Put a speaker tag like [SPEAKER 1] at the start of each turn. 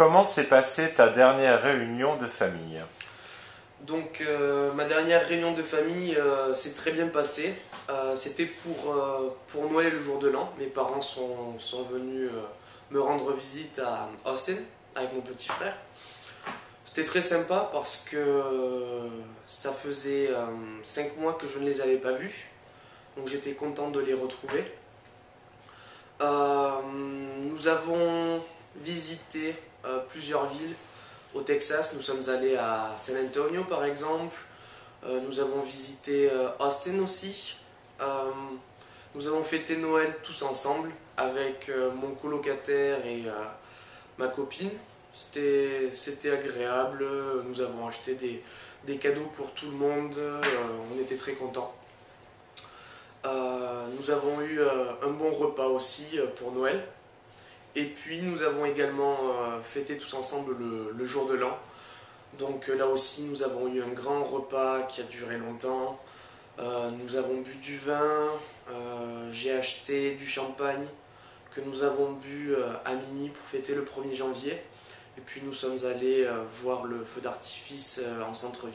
[SPEAKER 1] comment s'est passée ta dernière réunion de famille?
[SPEAKER 2] Donc euh, ma dernière réunion de famille euh, s'est très bien passée. Euh, C'était pour, pour Noël et le jour de l'an. Mes parents sont, sont venus me rendre visite à Austin avec mon petit frère. C'était très sympa parce que ça faisait 5 mois que je ne les avais pas vus. Donc j'étais content de les retrouver. Nous avons visité euh, plusieurs villes au Texas. Nous sommes allés à San Antonio par exemple. Euh, nous avons visité euh, Austin aussi. Nous avons fêté Noël tous ensemble avec mon colocataire et ma copine. C'était agréable. Nous avons acheté des, des cadeaux pour tout le monde. On était très contents. Nous avons eu un bon repas aussi pour Noël. Et puis nous avons également euh, fêté tous ensemble le, jour de l'an. Donc euh, là aussi nous avons eu un grand repas qui a duré longtemps. Euh, nous avons bu du vin, j'ai acheté du champagne que nous avons bu à minuit pour fêter le 1er janvier. Et puis nous sommes allés voir le feu d'artifice en centre-ville.